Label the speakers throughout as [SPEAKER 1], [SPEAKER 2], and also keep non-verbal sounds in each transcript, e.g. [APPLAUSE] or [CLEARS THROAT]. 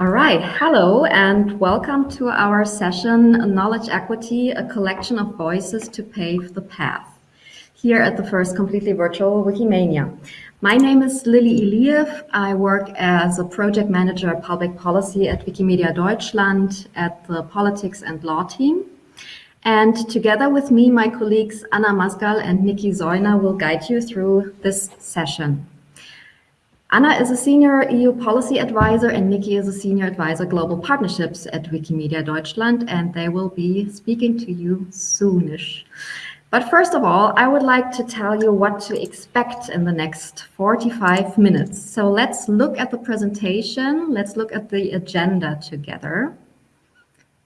[SPEAKER 1] All right, hello and welcome to our session, Knowledge Equity, a collection of voices to pave the path, here at the first completely virtual Wikimania. My name is Lily Iliev. I work as a project manager public policy at Wikimedia Deutschland at the politics and law team. And together with me, my colleagues Anna Mazgal and Nikki Zeuner will guide you through this session. Anna is a senior EU policy advisor and Nikki is a senior advisor global partnerships at Wikimedia Deutschland, and they will be speaking to you soonish. But first of all, I would like to tell you what to expect in the next 45 minutes. So let's look at the presentation. Let's look at the agenda together.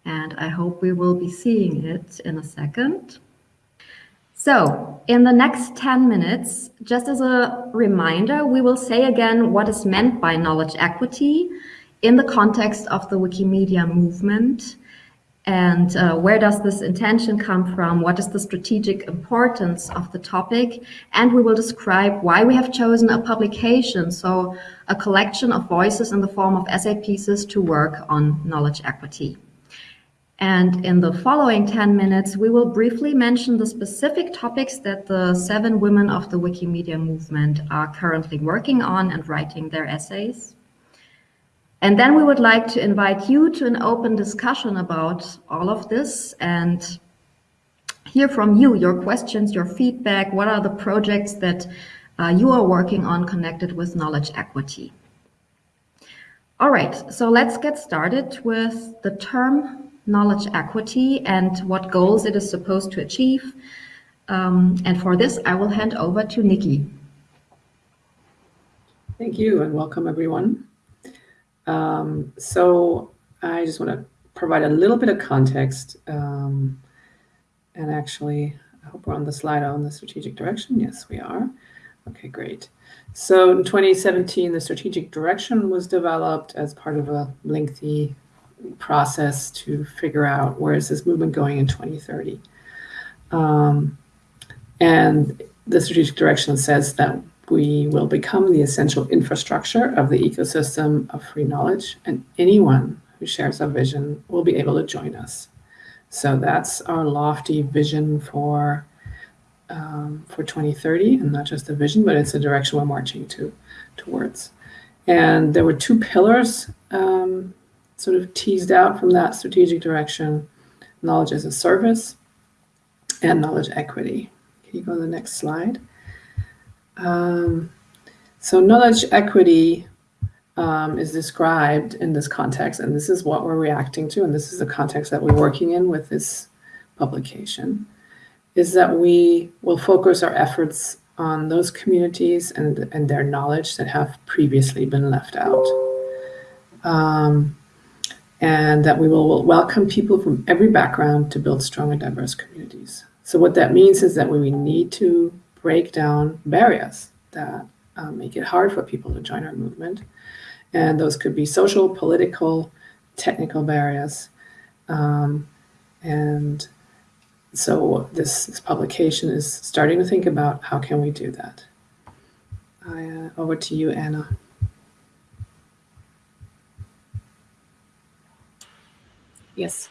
[SPEAKER 1] And I hope we will be seeing it in a second. So in the next 10 minutes, just as a reminder, we will say again what is meant by knowledge equity in the context of the Wikimedia movement and uh, where does this intention come from? What is the strategic importance of the topic? And we will describe why we have chosen a publication, so a collection of voices in the form of essay pieces to work on knowledge equity. And in the following 10 minutes, we will briefly mention the specific topics that the seven women of the Wikimedia movement are currently working on and writing their essays. And then we would like to invite you to an open discussion about all of this and hear from you, your questions, your feedback. What are the projects that uh, you are working on connected with knowledge equity? All right, so let's get started with the term knowledge equity and what goals it is supposed to achieve. Um, and for this, I will hand over to Nikki.
[SPEAKER 2] Thank you and welcome everyone. Um, so I just want to provide a little bit of context. Um, and actually, I hope we're on the slide on the strategic direction. Yes, we are. Okay, great. So in 2017, the strategic direction was developed as part of a lengthy process to figure out where is this movement going in 2030. Um, and the strategic direction says that we will become the essential infrastructure of the ecosystem of free knowledge, and anyone who shares our vision will be able to join us. So that's our lofty vision for um, for 2030, and not just a vision, but it's a direction we're marching to towards. And there were two pillars um, sort of teased out from that strategic direction, knowledge as a service and knowledge equity. Can you go to the next slide? Um, so knowledge equity um, is described in this context, and this is what we're reacting to, and this is the context that we're working in with this publication, is that we will focus our efforts on those communities and, and their knowledge that have previously been left out. Um, and that we will welcome people from every background to build strong and diverse communities. So what that means is that we need to break down barriers that um, make it hard for people to join our movement. And those could be social, political, technical barriers. Um, and so this, this, publication is starting to think about how can we do that. I, uh, over to you, Anna.
[SPEAKER 3] Yes,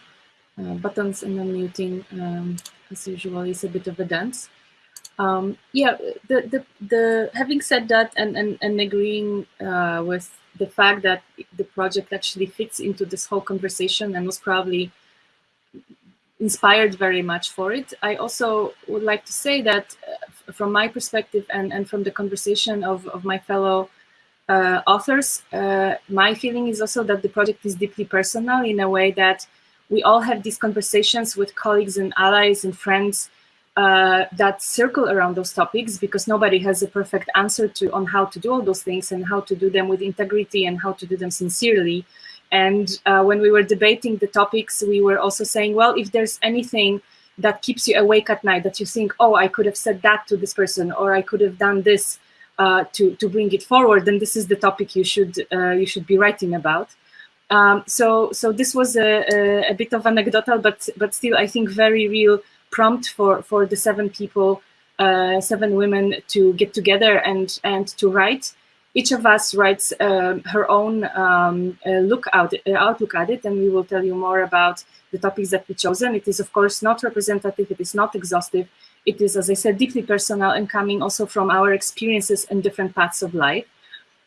[SPEAKER 3] uh, buttons and unmuting, um, as usual, is a bit of a dance um, yeah, the, the, the, having said that and, and, and agreeing uh, with the fact that the project actually fits into this whole conversation and was probably inspired very much for it. I also would like to say that uh, from my perspective and, and from the conversation of, of my fellow uh, authors, uh, my feeling is also that the project is deeply personal in a way that we all have these conversations with colleagues and allies and friends uh, that circle around those topics because nobody has a perfect answer to on how to do all those things and how to do them with integrity and how to do them sincerely. And uh, when we were debating the topics, we were also saying, well, if there's anything that keeps you awake at night, that you think, oh, I could have said that to this person, or I could have done this uh, to to bring it forward, then this is the topic you should uh, you should be writing about. Um, so so this was a, a, a bit of anecdotal, but but still I think very real prompt for for the seven people, uh, seven women to get together and and to write. each of us writes um, her own um, uh, look out, uh, outlook at it, and we will tell you more about the topics that we chosen. It is, of course, not representative. It is not exhaustive. It is, as I said, deeply personal and coming also from our experiences and different paths of life.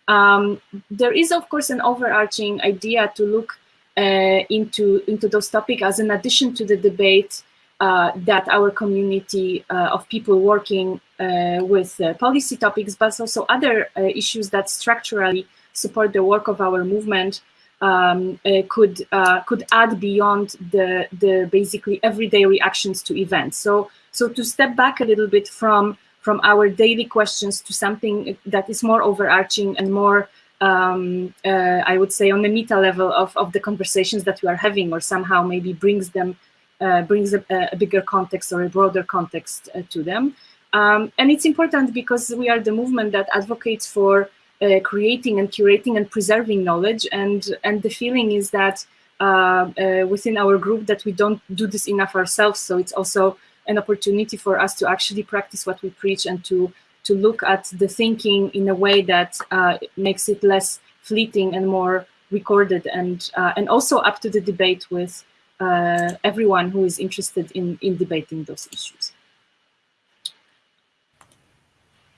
[SPEAKER 3] Um, there is, of course, an overarching idea to look uh, into, into those topics as an addition to the debate uh, that our community uh, of people working uh, with uh, policy topics, but also other uh, issues that structurally support the work of our movement um, could could add beyond the the basically everyday reactions to events. So so to step back a little bit from from our daily questions to something that is more overarching and more um, uh, I would say on the meta level of, of the conversations that we are having or somehow maybe brings them uh, brings a, a, bigger context or a broader context uh, to them. Um, and it's important because we are the movement that advocates for uh, creating and curating and preserving knowledge. And, and the feeling is that uh, uh, within our group that we don't do this enough ourselves. So it's also an opportunity for us to actually practice what we preach and to to look at the thinking in a way that uh, makes it less fleeting and more recorded and uh, and also up to the debate with uh, everyone who is interested in in debating those issues.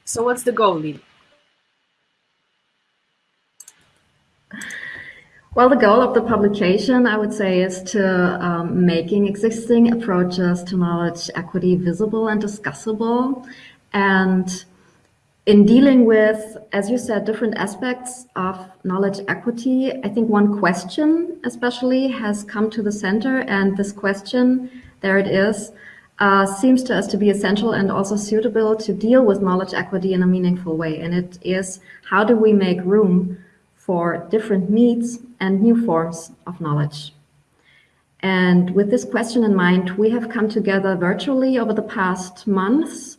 [SPEAKER 3] So what's the goal, Lily?
[SPEAKER 1] Well, the goal of the publication, I would say, is to um, making existing approaches to knowledge equity visible and discussable. And in dealing with, as you said, different aspects of knowledge equity, I think one question especially has come to the center. And this question, there it is, uh, seems to us to be essential and also suitable to deal with knowledge equity in a meaningful way. And it is, how do we make room for different needs and new forms of knowledge. And with this question in mind, we have come together virtually over the past months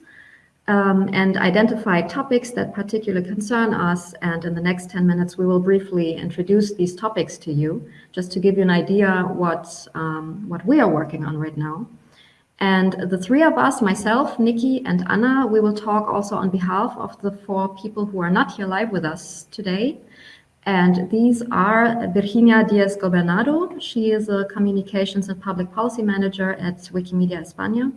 [SPEAKER 1] um, and identified topics that particularly concern us. And in the next 10 minutes, we will briefly introduce these topics to you, just to give you an idea what, um, what we are working on right now. And the three of us, myself, Nikki, and Anna, we will talk also on behalf of the four people who are not here live with us today. And these are Virginia Diaz Gobernado. She is a communications and public policy manager at Wikimedia España.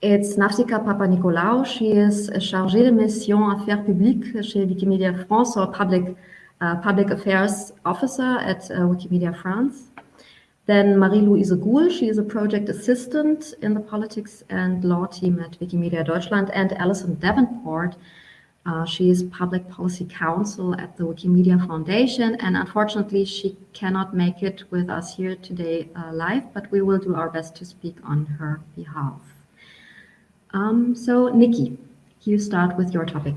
[SPEAKER 1] It's Nafsika Papanikolaou. She is chargée de mission affaires publiques chez Wikimedia France, or public, uh, public affairs officer at uh, Wikimedia France. Then Marie-Louise Goul, she is a project assistant in the politics and law team at Wikimedia Deutschland. And Alison Davenport, uh, she is public policy counsel at the Wikimedia Foundation, and unfortunately she cannot make it with us here today uh, live, but we will do our best to speak on her behalf. Um, so Nikki, you start with your topic.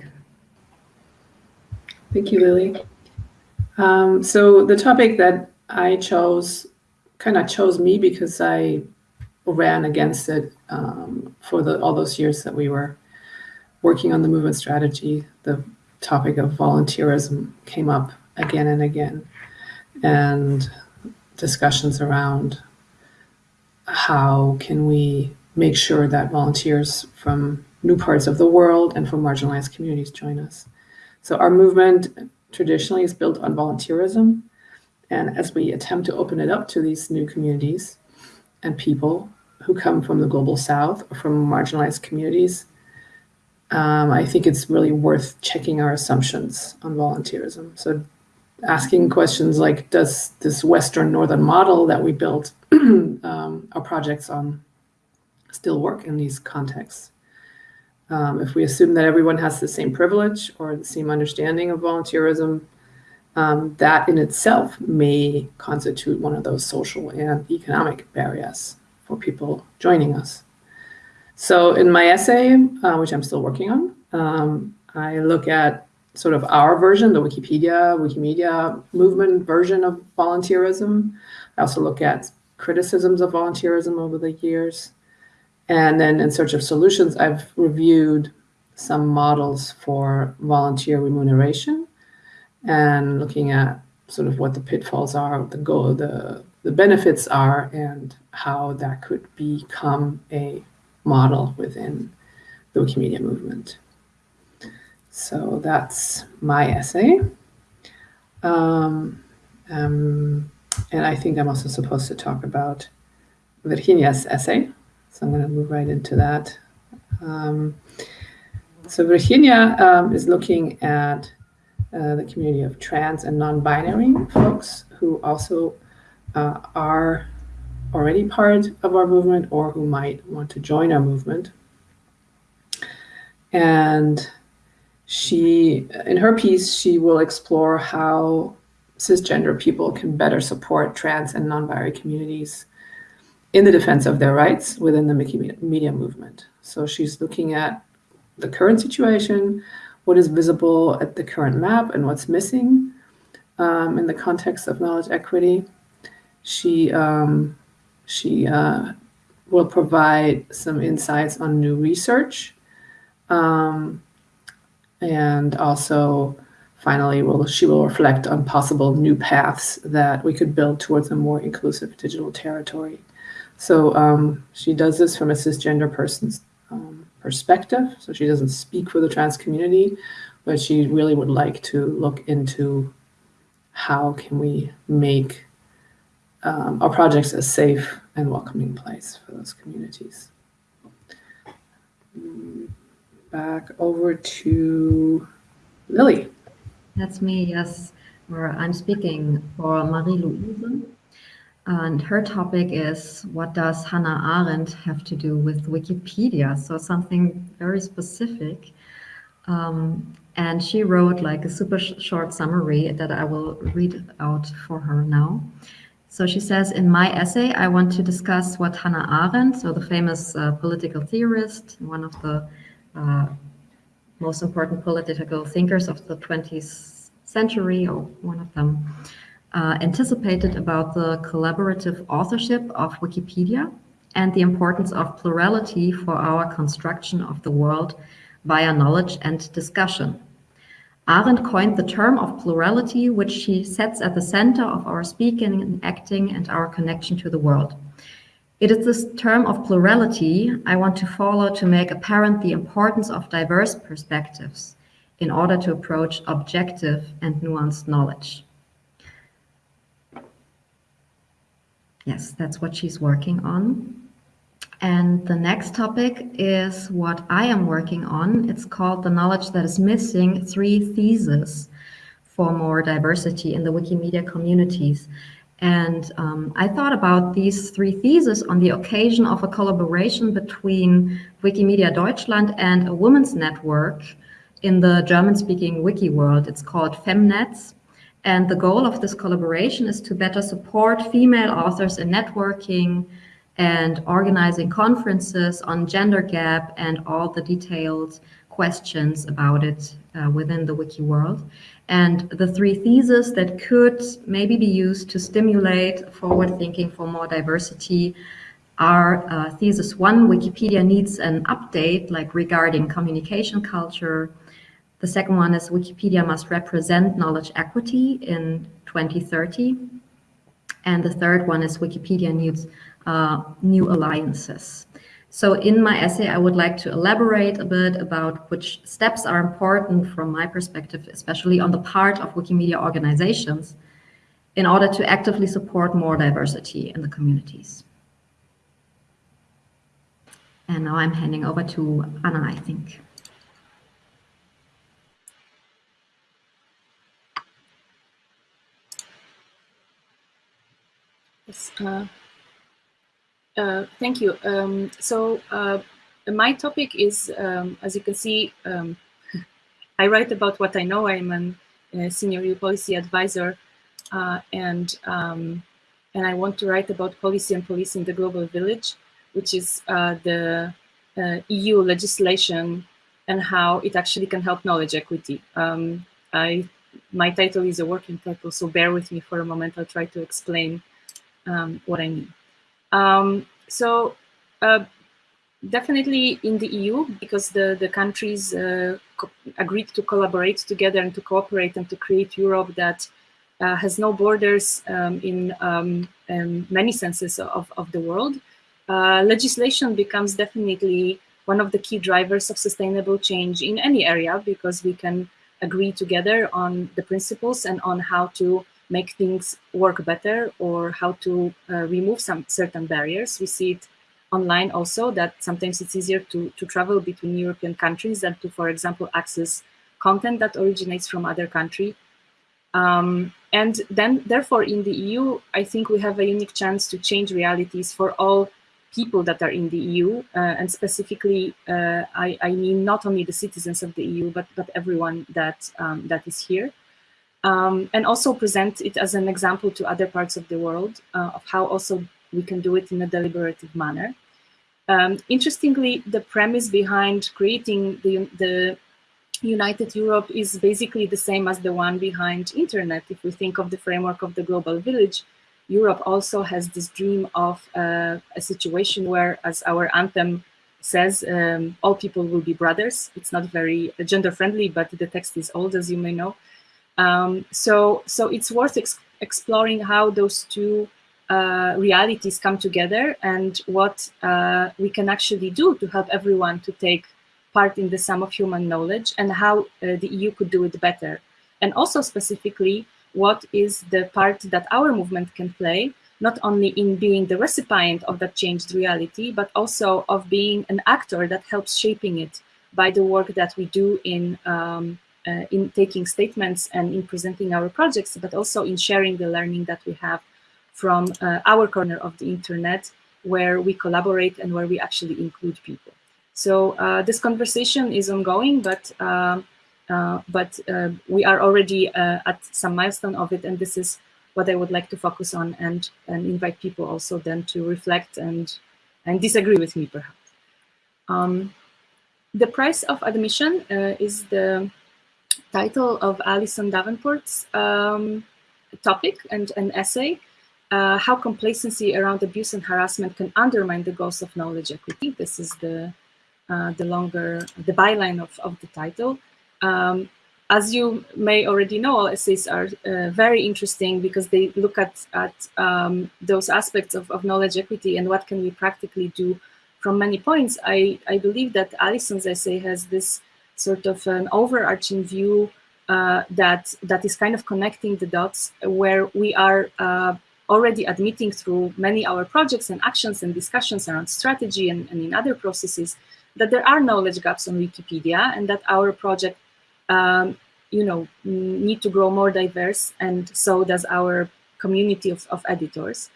[SPEAKER 2] Thank you, Lily. Um, so the topic that I chose kind of chose me because I ran against it um, for the, all those years that we were working on the movement strategy, the topic of volunteerism came up again and again, and discussions around how can we make sure that volunteers from new parts of the world and from marginalized communities join us. So our movement traditionally is built on volunteerism. And as we attempt to open it up to these new communities and people who come from the global south or from marginalized communities, um, I think it's really worth checking our assumptions on volunteerism. So asking questions like, does this Western Northern model that we built [CLEARS THROAT] um, our projects on still work in these contexts? Um, if we assume that everyone has the same privilege or the same understanding of volunteerism, um, that in itself may constitute one of those social and economic barriers for people joining us. So in my essay, uh, which I'm still working on, um, I look at sort of our version, the Wikipedia, Wikimedia movement version of volunteerism. I also look at criticisms of volunteerism over the years. And then in search of solutions, I've reviewed some models for volunteer remuneration and looking at sort of what the pitfalls are, the goal, the, the benefits are, and how that could become a model within the Wikimedia movement. So that's my essay. Um, um, and I think I'm also supposed to talk about Virginia's essay. So I'm going to move right into that. Um, so Virginia um, is looking at uh, the community of trans and non-binary folks who also uh, are already part of our movement or who might want to join our movement. And she, in her piece, she will explore how cisgender people can better support trans and non-binary communities in the defense of their rights within the media movement. So she's looking at the current situation, what is visible at the current map and what's missing um, in the context of knowledge equity. She, um, she uh, will provide some insights on new research um, and also finally will she will reflect on possible new paths that we could build towards a more inclusive digital territory. So um, she does this from a cisgender person's um, perspective. So she doesn't speak for the trans community, but she really would like to look into how can we make um, our projects a safe and welcoming place for those communities. Back over to Lily.
[SPEAKER 1] That's me, yes. Where I'm speaking for Marie-Louise. And her topic is, what does Hannah Arendt have to do with Wikipedia? So something very specific. Um, and she wrote like a super sh short summary that I will read out for her now. So she says, in my essay, I want to discuss what Hannah Arendt, so the famous uh, political theorist, one of the uh, most important political thinkers of the 20th century, or one of them, uh, anticipated about the collaborative authorship of Wikipedia and the importance of plurality for our construction of the world via knowledge and discussion. Arendt coined the term of plurality, which she sets at the center of our speaking and acting and our connection to the world. It is this term of plurality I want to follow to make apparent the importance of diverse perspectives in order to approach objective and nuanced knowledge. Yes, that's what she's working on. And the next topic is what I am working on. It's called The Knowledge That Is Missing, Three Theses for More Diversity in the Wikimedia Communities. And um, I thought about these three theses on the occasion of a collaboration between Wikimedia Deutschland and a women's network in the German-speaking wiki world. It's called Femnetz. And the goal of this collaboration is to better support female authors in networking and organizing conferences on gender gap and all the detailed questions about it uh, within the wiki world. And the three theses that could maybe be used to stimulate forward thinking for more diversity are uh, thesis one, Wikipedia needs an update like regarding communication culture. The second one is Wikipedia must represent knowledge equity in 2030. And the third one is Wikipedia needs new alliances. So in my essay, I would like to elaborate a bit about which steps are important from my perspective, especially on the part of Wikimedia organizations, in order to actively support more diversity in the communities. And now I'm handing over to Anna, I think.
[SPEAKER 3] Yes, uh, uh, thank you. Um, so uh, my topic is, um, as you can see, um, [LAUGHS] I write about what I know. I'm a uh, senior EU policy advisor, uh, and um, and I want to write about policy and police in the global village, which is uh, the EU legislation and how it actually can help knowledge equity. Um, I my title is a working title, so bear with me for a moment. I'll try to explain um, what I mean. Um, so uh, definitely in the EU, because the, the countries uh, agreed to collaborate together and to cooperate and to create Europe that uh, has no borders um, in um, many senses of, of the world, uh, legislation becomes definitely one of the key drivers of sustainable change in any area because we can agree together on the principles and on how to make things work better or how to uh, remove some certain barriers. We see it online also that sometimes it's easier to, to travel between European countries than to, for example, access content that originates from other country. Um, and then, therefore, in the EU, I think we have a unique chance to change realities for all people that are in the EU, uh, and specifically, uh, I, I, mean not only the citizens of the EU, but but everyone that um, that is here, um, and also present it as an example to other parts of the world uh, of how also we can do it in a deliberative manner. Um, interestingly, the premise behind creating the, the United Europe is basically the same as the one behind internet. If we think of the framework of the global village, Europe also has this dream of uh, a situation where, as our anthem says, um, all people will be brothers. It's not very gender friendly, but the text is old, as you may know. Um, so, so it's worth ex exploring how those two uh, realities come together and what uh, we can actually do to help everyone to take part in the sum of human knowledge and how uh, the EU could do it better. And also specifically, what is the part that our movement can play, not only in being the recipient of that changed reality, but also of being an actor that helps shaping it by the work that we do in um, uh, in taking statements and in presenting our projects, but also in sharing the learning that we have from uh, our corner of the internet where we collaborate and where we actually include people. So uh, this conversation is ongoing, but uh, uh but uh, we are already uh, at some milestone of it, and this is what I would like to focus on and and invite people also then to reflect and and disagree with me perhaps. Um, the price of admission is the title of Alison Davenport's um, topic and an essay uh, how complacency around abuse and harassment can undermine the goals of knowledge equity. This is the uh, the longer the byline of, of the title. Um, as you may already know, all essays are uh, very interesting because they look at at um, those aspects of, of knowledge equity and what can we practically do from many points. I, I believe that Alison's essay has this sort of an overarching view uh, that that is kind of connecting the dots where we are uh, already admitting through many our projects and actions and discussions around strategy and, and in other processes that there are knowledge gaps on Wikipedia and that our project, um, you know, need to grow more diverse and so does our community of, of editors.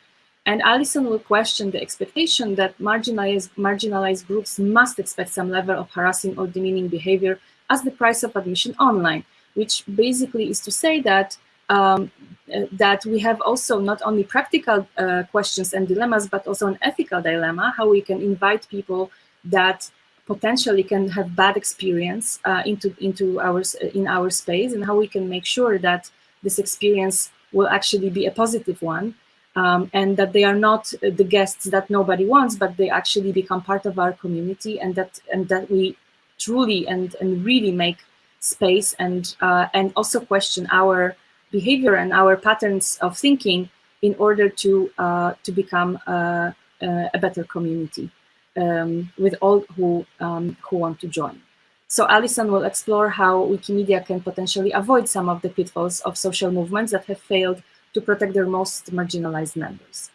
[SPEAKER 3] And Alison will question the expectation that marginalized, marginalized groups must expect some level of harassing or demeaning behavior as the price of admission online, which basically is to say that um, uh, that we have also not only practical uh, questions and dilemmas, but also an ethical dilemma, how we can invite people that potentially can have bad experience uh, into into our in our space, and how we can make sure that this experience will actually be a positive one, um, and that they are not the guests that nobody wants, but they actually become part of our community, and that and that we truly and and really make space and uh, and also question our behavior and our patterns of thinking in order to uh, to become uh, uh, a better community um, with all who um, who want to join. So Alison will explore how Wikimedia can potentially avoid some of the pitfalls of social movements that have failed to protect their most marginalized members,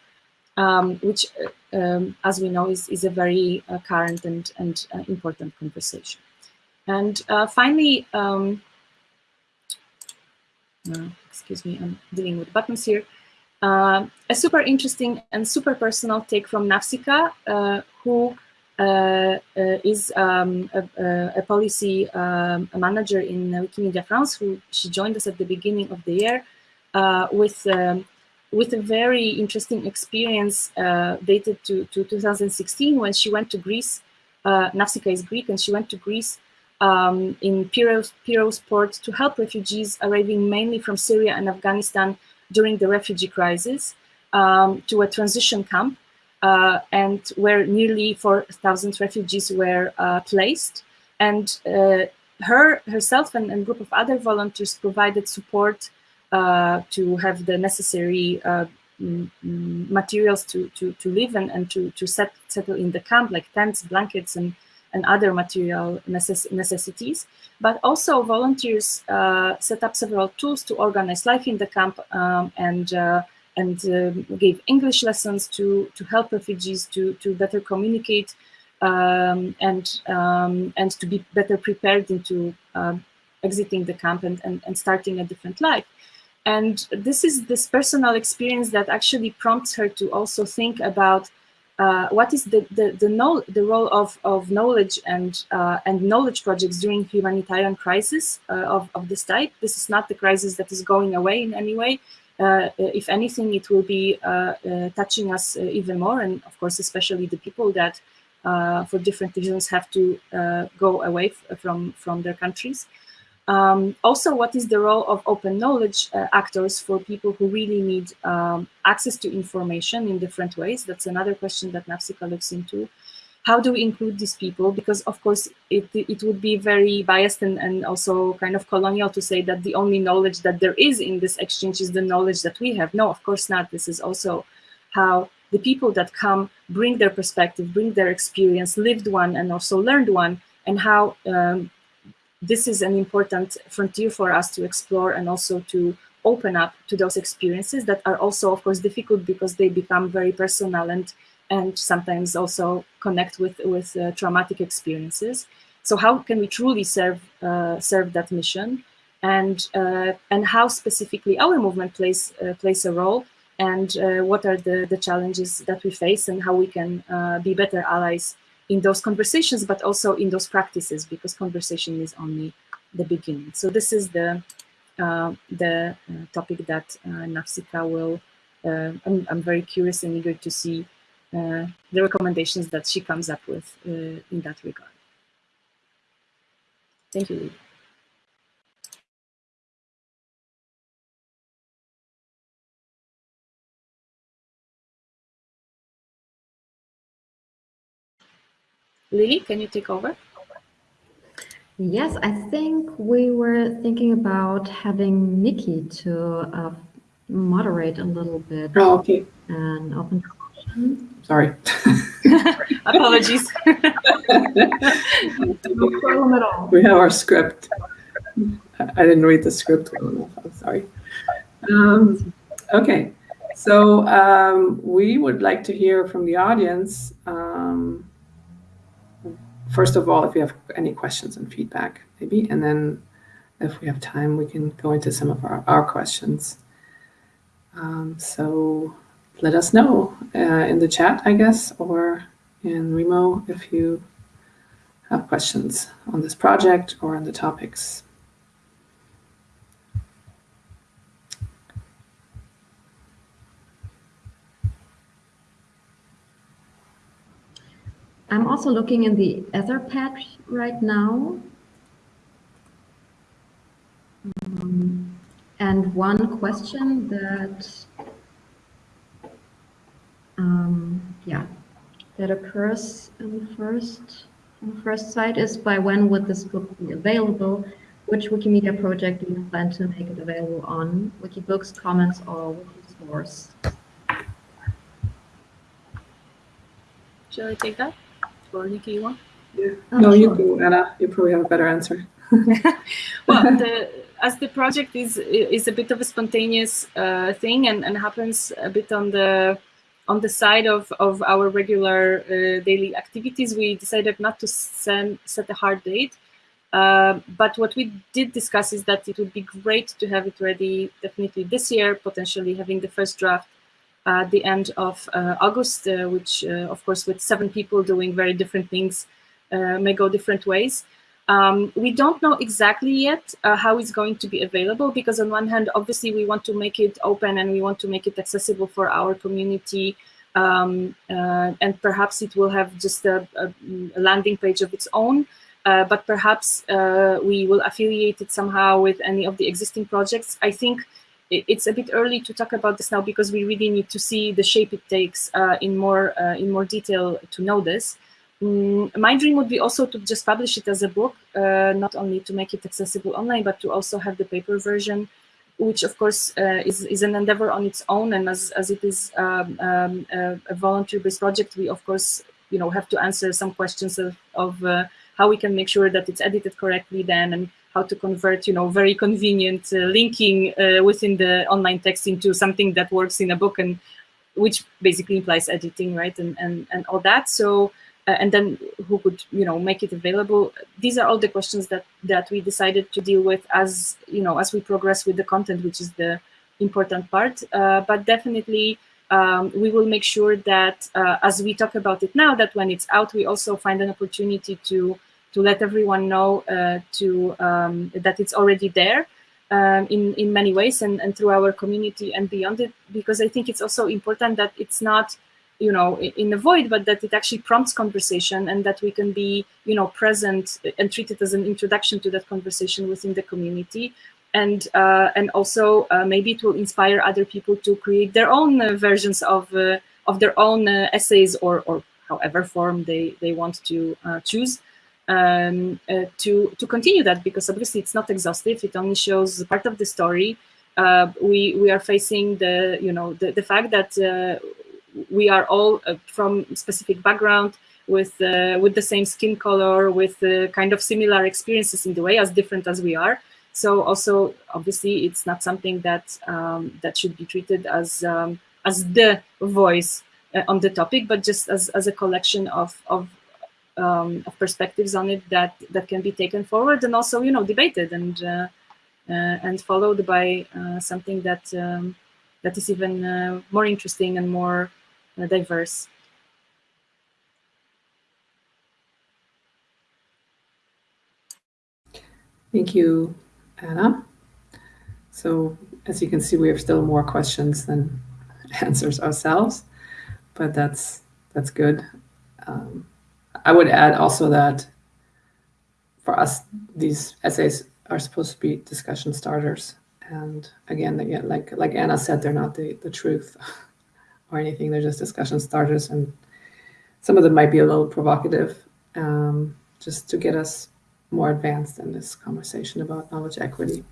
[SPEAKER 3] um, which, uh, um, as we know, is, is a very uh, current and, and uh, important conversation. And finally, um, excuse me, I'm dealing with buttons here. Uh, a super interesting and super personal take from Nafsika, uh, who uh, uh is um, a, a, policy um, manager in Wikimedia France, who she joined us at the beginning of the year uh, with um, with a very interesting experience uh, dated to, to 2016 when she went to Greece. Nafsika is Greek, and she went to Greece um, in Piraeus, port to help refugees arriving mainly from Syria and Afghanistan during the refugee crisis um, to a transition camp uh, and where nearly 4,000 refugees were uh, placed. And uh, her herself and a group of other volunteers provided support uh, to have the necessary uh, materials to, to, to live and, and to, to set, settle in the camp, like tents, blankets, and and other material necess necessities. But also volunteers uh, set up several tools to organize life in the camp um, and uh, and um, gave English lessons to to help refugees to to better communicate um, and um, and to be better prepared into um, exiting the camp and, and, and starting a different life. And this is this personal experience that actually prompts her to also think about uh, what is the the the, no, the role of, of knowledge and uh, and knowledge projects during humanitarian crisis uh, of, of this type. This is not the crisis that is going away in any way. Uh, if anything, it will be uh, uh, touching us even more, and of course, especially the people that, for different reasons, have to go away from from their countries. Um, also, what is the role of open knowledge uh, actors for people who really need um, access to information in different ways? That's another question that Nafsika looks into. How do we include these people? Because of course, it, it would be very biased and, and also kind of colonial to say that the only knowledge that there is in this exchange is the knowledge that we have. No, of course not. This is also how the people that come bring their perspective, bring their experience, lived one and also learned one, and how um, this is an important frontier for us to explore and also to open up to those experiences that are also, of course, difficult because they become very personal and and sometimes also connect with with uh, traumatic experiences. So how can we truly serve uh, serve that mission, and uh, and how specifically our movement plays uh, plays a role, and uh, what are the the challenges that we face, and how we can uh, be better allies in those conversations, but also in those practices, because conversation is only the beginning. So this is the uh, the uh, topic that uh, Nafsika will. Uh, I'm, I'm, very curious and eager to see uh, the recommendations that she comes up with uh, in that regard. Thank you, Lily, can you take over?
[SPEAKER 1] Yes, I think we were thinking about having Nikki to uh, moderate a little bit.
[SPEAKER 2] Oh, okay.
[SPEAKER 1] And open discussion.
[SPEAKER 2] Sorry. [LAUGHS]
[SPEAKER 3] Apologies.
[SPEAKER 1] no problem at all.
[SPEAKER 2] We have our script. I didn't read the script well enough. I'm sorry. Um, okay. So um, we would like to hear from the audience. Um, first of all, if you have any questions and feedback, maybe, and then if we have time, we can go into some of our, our questions. Um, so let us know uh, in the chat, I guess, or in Remo if you have questions on this project or on the topics.
[SPEAKER 1] I'm also looking in the Etherpad right now. Um, and one question that, um, yeah, that occurs in the first on the first side is by when would this book be available? Which Wikimedia project do you plan to make it available on? Wikibooks, Commons, or Wikisource?
[SPEAKER 3] Shall I take that? Or Nikki, you want?
[SPEAKER 2] Yeah. Oh, no, sure. you do, Anna. You probably have a better answer. [LAUGHS]
[SPEAKER 3] well, [LAUGHS] the, as the project is is a bit of a spontaneous uh, thing and, and happens a bit on the on the side of, of our regular uh, daily activities, we decided not to send, set a hard date. Uh, but what we did discuss is that it would be great to have it ready definitely this year, potentially having the first draft at the end of uh, August, uh, which uh, of course with seven people doing very different things may go different ways. Um, we don't know exactly yet uh, how it's going to be available because on one hand, obviously we want to make it open and we want to make it accessible for our community um, uh, and perhaps it will have just a, a, landing page of its own, uh, but perhaps we will affiliate it somehow with any of the existing projects. I think it's a bit early to talk about this now because we really need to see the shape it takes uh, in more uh, in more detail to know this. Mm, my dream would be also to just publish it as a book, uh, not only to make it accessible online, but to also have the paper version, which of course uh, is, is an endeavor on its own. And as, as it is um, um, a, volunteer-based project, we of course you know have to answer some questions of, of uh, how we can make sure that it's edited correctly then and how to convert you know very convenient uh, linking uh, within the online text into something that works in a book and which basically implies editing right and and, and all that. So uh, and then who could you know make it available? These are all the questions that that we decided to deal with as you know as we progress with the content which is the important part. Uh, but definitely um, we will make sure that uh, as we talk about it now that when it's out we also find an opportunity to to let everyone know uh, to um, that it's already there um, in in many ways and, and through our community and beyond it because I think it's also important that it's not you know in the void but that it actually prompts conversation and that we can be you know present and treat it as an introduction to that conversation within the community. And uh, and also uh, maybe it will inspire other people to create their own uh, versions of uh, of their own uh, essays or or however form they they want to choose um, to to continue that because obviously it's not exhaustive it only shows part of the story we we are facing the you know the, the fact that we are all uh, from specific background with uh, with the same skin color, with uh, kind of similar experiences in the way, as different as we are. So also, obviously, it's not something that um, that should be treated as um, as the voice uh, on the topic, but just as, as a collection of of, um, of perspectives on it that that can be taken forward and also you know debated and uh, uh, and followed by something that um, that is even more interesting and more uh, diverse.
[SPEAKER 2] Thank you, Anna. So as you can see, we have still more questions than [LAUGHS] answers ourselves, but that's that's good. Um, I would add also that for us, these essays are supposed to be discussion starters. And again, again like like Anna said, they're not the, the truth. [LAUGHS] or anything. They're just discussion starters, and some of them might be a little provocative, um, just to get us more advanced in this conversation about knowledge equity.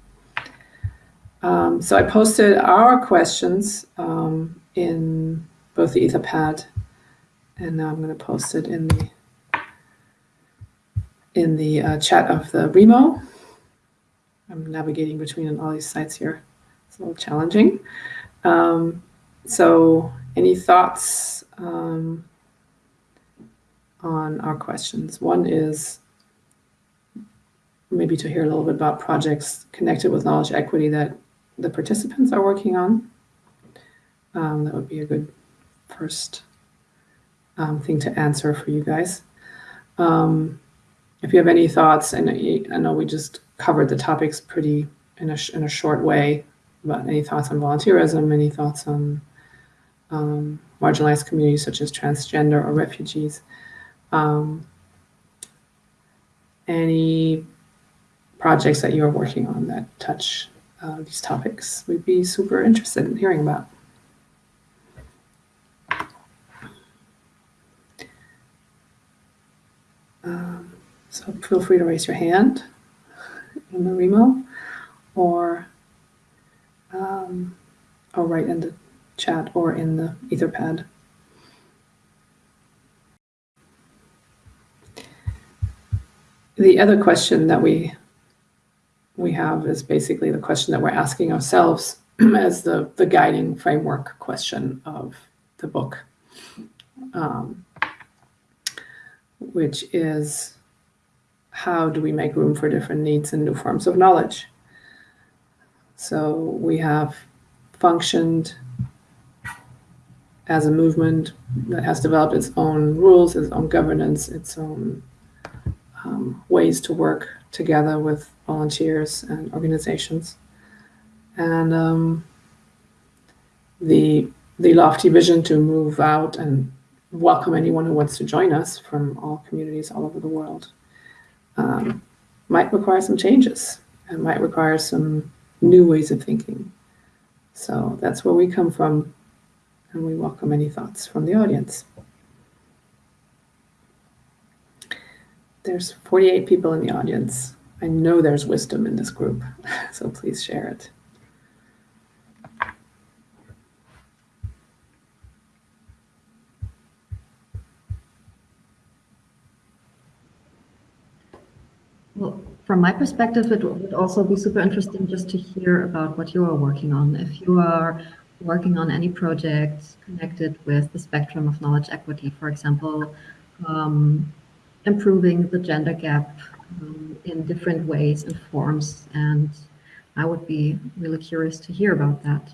[SPEAKER 2] Um, so I posted our questions um, in both the Etherpad, and now I'm going to post it in the in the uh, chat of the Remo. I'm navigating between all these sites here. It's a little challenging. Um, so any thoughts um, on our questions? One is maybe to hear a little bit about projects connected with knowledge equity that the participants are working on. Um, that would be a good first um, thing to answer for you guys. Um, if you have any thoughts, and I know we just covered the topics pretty in a, in a short way, but any thoughts on volunteerism, any thoughts on um, marginalized communities such as transgender or refugees. Um, any projects that you're working on that touch uh, these topics, we'd be super interested in hearing about. Um, so feel free to raise your hand in the Remo or, um, or write in the chat or in the Etherpad. The other question that we we have is basically the question that we're asking ourselves [CLEARS THROAT] as the, the guiding framework question of the book, um, which is how do we make room for different needs and new forms of knowledge? So we have functioned as a movement that has developed its own rules, its own governance, its own um, ways to work together with volunteers and organizations. And um, the, the lofty vision to move out and welcome anyone who wants to join us from all communities all over the world um, might require some changes and might require some new ways of thinking. So that's where we come from and we welcome any thoughts from the audience. There's 48 people in the audience. I know there's wisdom in this group, [LAUGHS] so please share it.
[SPEAKER 1] Well, from my perspective, it would also be super interesting just to hear about what you are working on. If you are working on any projects connected with the spectrum of knowledge equity, for example, um, improving the gender gap um, in different ways and forms. And I would be really curious to hear about that.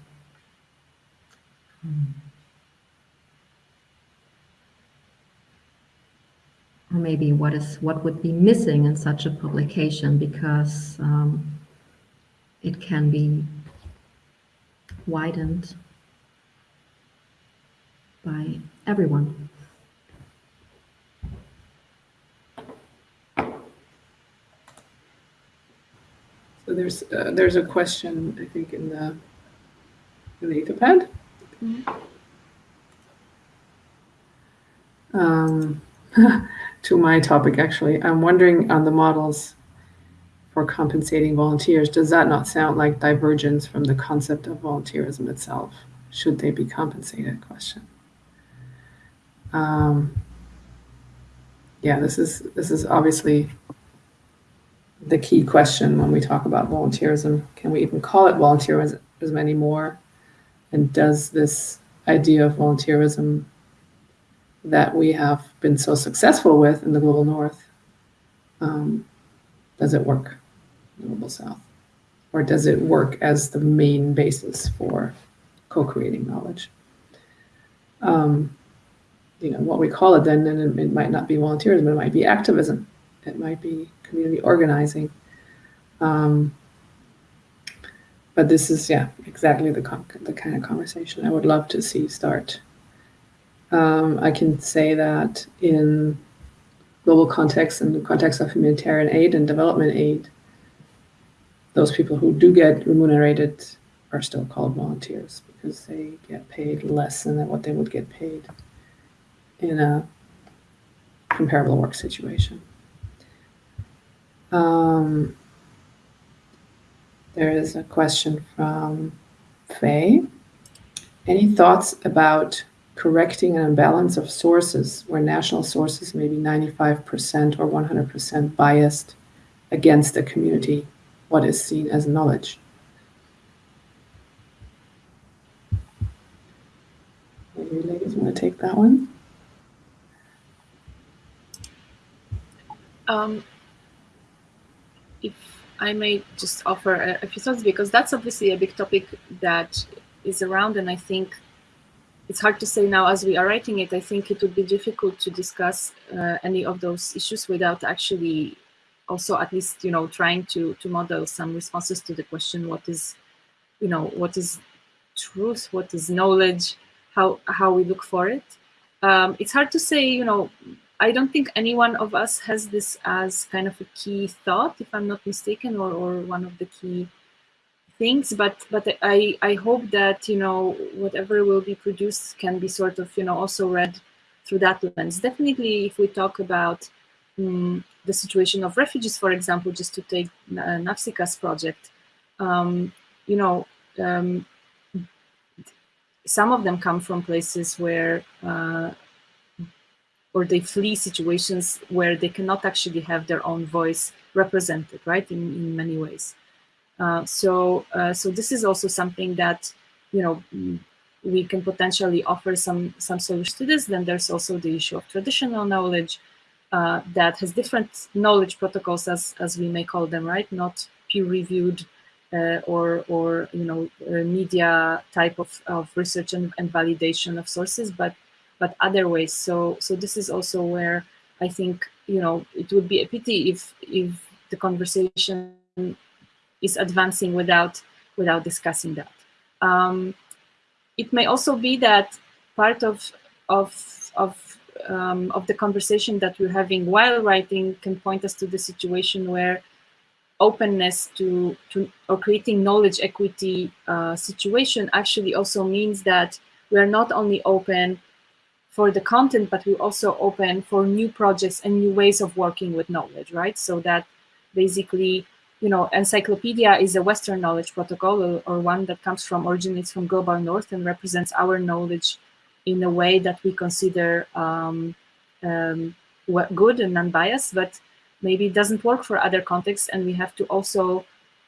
[SPEAKER 1] Or maybe what is what would be missing in such a publication because um, it can be widened by everyone.
[SPEAKER 2] So there's uh, there's a question I think in the in the Etherpad. Mm -hmm. um, [LAUGHS] to my topic actually, I'm wondering on the models for compensating volunteers, does that not sound like divergence from the concept of volunteerism itself? Should they be compensated? Question. Um, yeah, this is this is obviously the key question when we talk about volunteerism. Can we even call it volunteerism anymore? And does this idea of volunteerism that we have been so successful with in the global north, um, does it work in the global south? Or does it work as the main basis for co-creating knowledge? Um, you know, what we call it then, then it, might not be volunteerism, it might be activism. It might be community organizing. Um, but this is, yeah, exactly the, the kind of conversation I would love to see start. Um, I can say that in global context and the context of humanitarian aid and development aid, those people who do get remunerated are still called volunteers because they get paid less than what they would get paid in a comparable work situation. Um, there is a question from Faye. Any thoughts about correcting an imbalance of sources where national sources may be 95% or 100% biased against a community, what is seen as knowledge? Maybe ladies want to take that one?
[SPEAKER 3] Um, if I may just offer a, a few thoughts, because that's obviously a big topic that is around, and I think it's hard to say now as we are writing it. I think it would be difficult to discuss uh, any of those issues without actually also at least, you know, trying to, to model some responses to the question, what is, you know, what is truth, what is knowledge, how, how we look for it. Um, it's hard to say, you know, I don't think any one of us has this as kind of a key thought, if I'm not mistaken, or, or one of the key things. But but I I hope that you know whatever will be produced can be sort of you know also read through that lens. Definitely, if we talk about um, the situation of refugees, for example, just to take uh, Nafsika's project, um, you know. Um, some of them come from places where uh, or they flee situations where they cannot actually have their own voice represented, right, in, in many ways. Uh, so, uh, so this is also something that, you know, we can potentially offer some, some solutions to this. Then there's also the issue of traditional knowledge uh, that has different knowledge protocols, as, as we may call them, right, not peer-reviewed uh, or, or you know, media type of, of research and, and validation of sources, but but other ways. So so this is also where I think you know it would be a pity if if the conversation is advancing without without discussing that. Um, it may also be that part of of of um, of the conversation that we're having while writing can point us to the situation where openness to, to or creating knowledge equity uh, situation actually also means that we're not only open for the content, but we're also open for new projects and new ways of working with knowledge, right? So that basically, you know, encyclopedia is a Western knowledge protocol or, or one that comes from, originates from Global North and represents our knowledge in a way that we consider um, um, good and non-biased. But maybe it doesn't work for other contexts and we have to also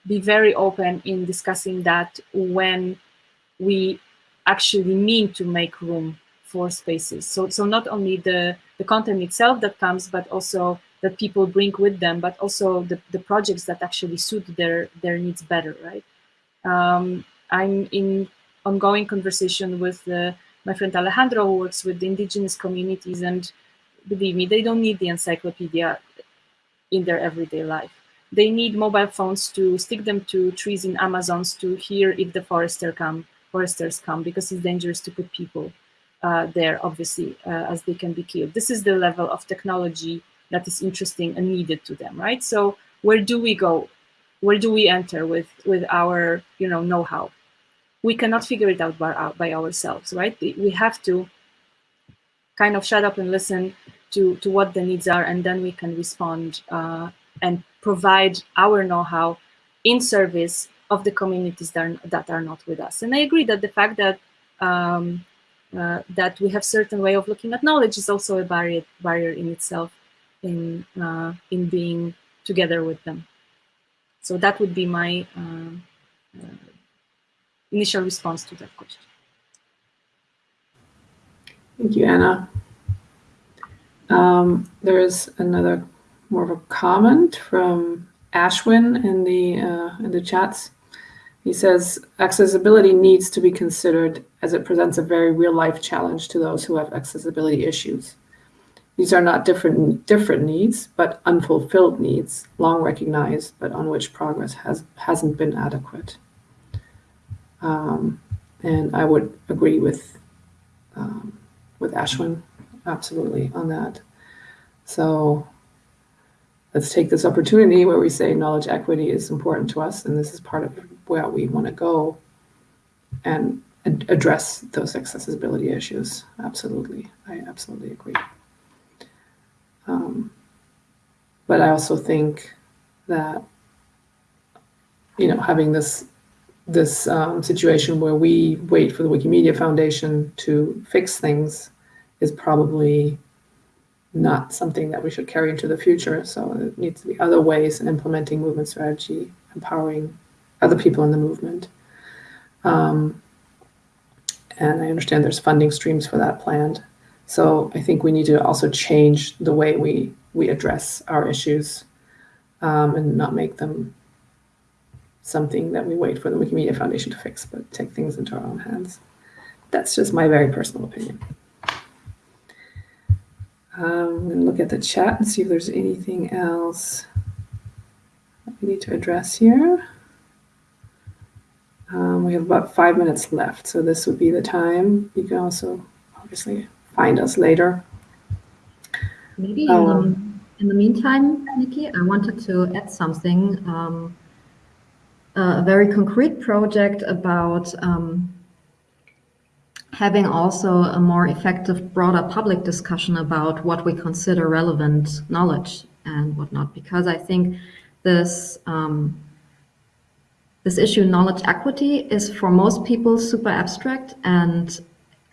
[SPEAKER 3] be very open in discussing that when we actually mean to make room for spaces. So, so not only the, the content itself that comes, but also that people bring with them, but also the, the projects that actually suit their, their needs better, right? Um, I'm in ongoing conversation with uh, my friend Alejandro, who works with the indigenous communities, and believe me, they don't need the encyclopedia in their everyday life. They need mobile phones to stick them to trees in Amazons to hear if the forester come, foresters come, because it's dangerous to put people uh, there, obviously, uh, as they can be killed. This is the level of technology that is interesting and needed to them, right? So where do we go? Where do we enter with, with our you know, know-how? We cannot figure it out by, uh, by ourselves, right? We have to kind of shut up and listen to, to what the needs are, and then we can respond uh, and provide our know-how in service of the communities that are, that are not with us. And I agree that the fact that um, uh, that we have certain way of looking at knowledge is also a barrier barrier in itself in uh, in being together with them. So that would be my uh, uh initial response to that question.
[SPEAKER 2] Thank you, Anna. Um, there is another more of a comment from Ashwin in the uh, in the chats. He says accessibility needs to be considered as it presents a very real life challenge to those who have accessibility issues. These are not different different needs, but unfulfilled needs, long recognized, but on which progress has hasn't been adequate. Um, and I would agree with um, with Ashwin absolutely on that. So let's take this opportunity where we say knowledge equity is important to us, and this is part of where we want to go and address those accessibility issues. Absolutely, I absolutely agree. Um, but I also think that, you know, having this this um, situation where we wait for the Wikimedia Foundation to fix things is probably not something that we should carry into the future. So it needs to be other ways in implementing movement strategy, empowering other people in the movement. Um, and I understand there's funding streams for that planned. So I think we need to also change the way we, we address our issues um, and not make them something that we wait for the Wikimedia Foundation to fix, but take things into our own hands. That's just my very personal opinion. Um, I'm going to look at the chat and see if there's anything else that we need to address here. Um, we have about five minutes left, so this would be the time. You can also obviously find us later.
[SPEAKER 1] Maybe um, um, in the meantime, Nikki, I wanted to add something, um, a very concrete project about um, having also a more effective, broader public discussion about what we consider relevant knowledge and whatnot, because I think this um, this issue, knowledge equity, is for most people super abstract, and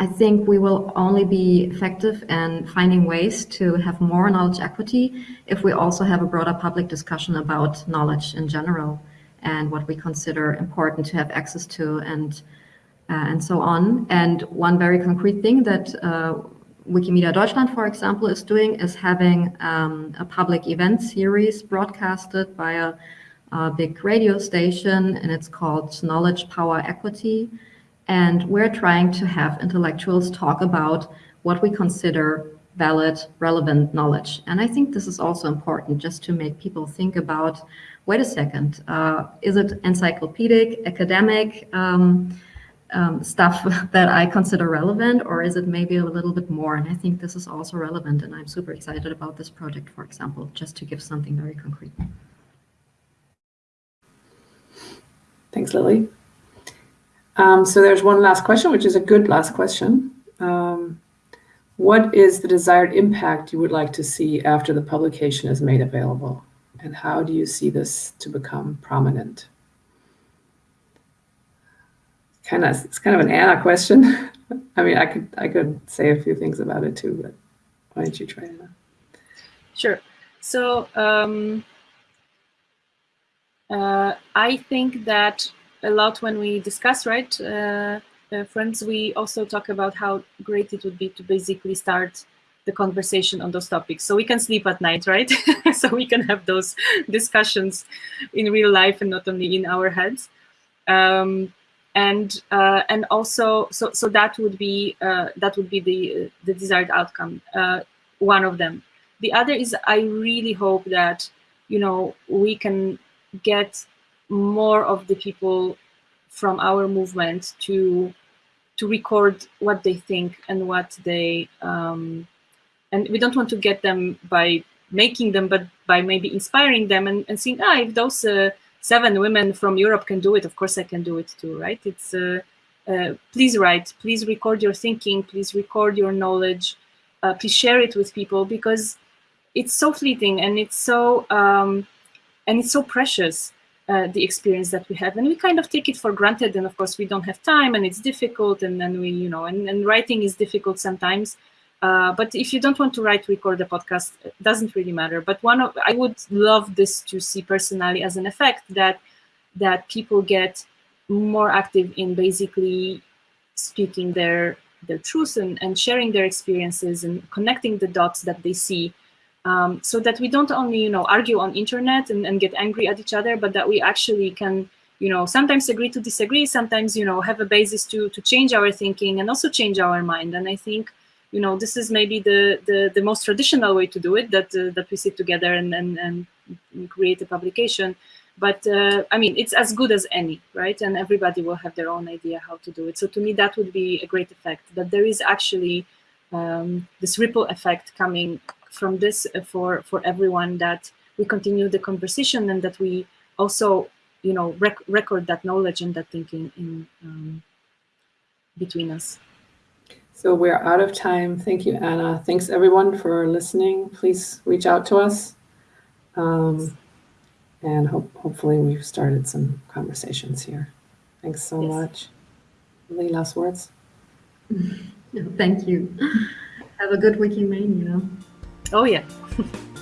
[SPEAKER 1] I think we will only be effective in finding ways to have more knowledge equity if we also have a broader public discussion about knowledge in general and what we consider important to have access to and uh, and so on. And one very concrete thing that uh, Wikimedia Deutschland, for example, is doing is having um, a public event series broadcasted by a, a, big radio station, and it's called Knowledge Power Equity. And we're trying to have intellectuals talk about what we consider valid, relevant knowledge. And I think this is also important just to make people think about, wait a second, uh, is it encyclopedic, academic, um, um, stuff [LAUGHS] that I consider relevant, or is it maybe a little bit more? And I think this is also relevant, and I'm super excited about this project, for example, just to give something very concrete.
[SPEAKER 2] Thanks, Lily. Um, so there's one last question, which is a good last question. Um, what is the desired impact you would like to see after the publication is made available? And how do you see this to become prominent? kind of it's kind of an Anna question. [LAUGHS] I mean, I could I could say a few things about it too, but why don't you try, Anna?
[SPEAKER 3] Sure. So um, uh, I think that a lot when we discuss, right, uh, uh, friends, we also talk about how great it would be to basically start the conversation on those topics. So we can sleep at night right? [LAUGHS] So we can have those discussions in real life and not only in our heads. Um, and uh, and also so so that would be uh, that would be the the desired outcome uh, one of them. The other is i really hope that you know we can get more of the people from our movement to to record what they think and what they um, and we don't want to get them by making them, but by maybe inspiring them and, and seeing, ah, if those uh, seven women from Europe can do it, of course I can do it too, right? It's uh, uh, please write, please record your thinking, please record your knowledge, uh, please share it with people because it's so fleeting and it's so um, and it's so precious. Uh, the experience that we have. And we kind of take it for granted. And of course we don't have time and it's difficult. And then we you know and, and writing is difficult sometimes. Uh, but if you don't want to write, record a podcast, it doesn't really matter. But one of I would love this to see personally as an effect that that people get more active in basically speaking their their truth and, and sharing their experiences and connecting the dots that they see um, so that we don't only you know argue on internet and, and get angry at each other but that we actually can you know sometimes agree to disagree sometimes you know have a basis to to change our thinking and also change our mind and i think you know, this is maybe the, the, the most traditional way to do it, that, uh, that we sit together and, and, and create a publication. But uh, I mean, it's as good as any, right? And everybody will have their own idea how to do it. So to me, that would be a great effect, that there is actually um, this ripple effect coming from this for, for everyone, that we continue the conversation and that we also, you know, rec record that knowledge and that thinking in um, between us.
[SPEAKER 2] So we're out of time. Thank you, Anna. Thanks everyone for listening. Please reach out to us. Um, and hope, hopefully we've started some conversations here. Thanks so yes. much. Any last words? [LAUGHS]
[SPEAKER 1] Thank you. Have a good Wikimania.
[SPEAKER 3] Oh yeah. [LAUGHS]